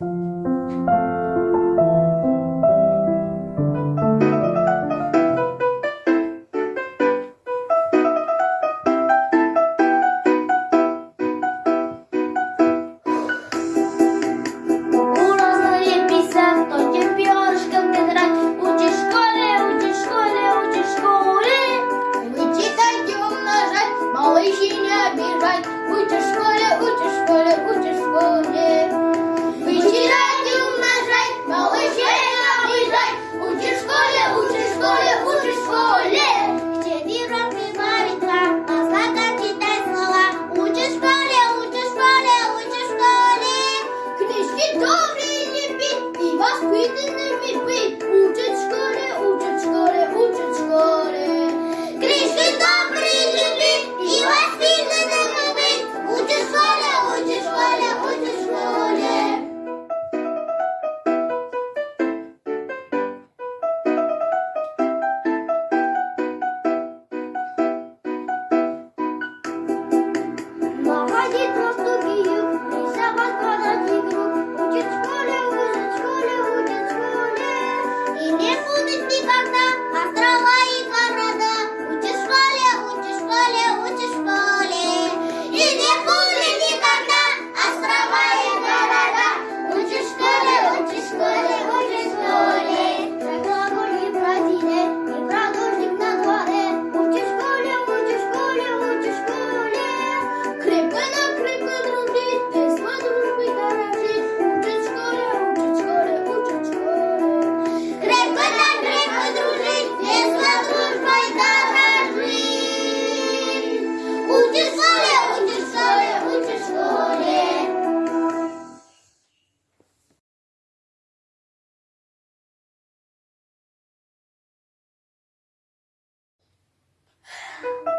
У taking it with Oh.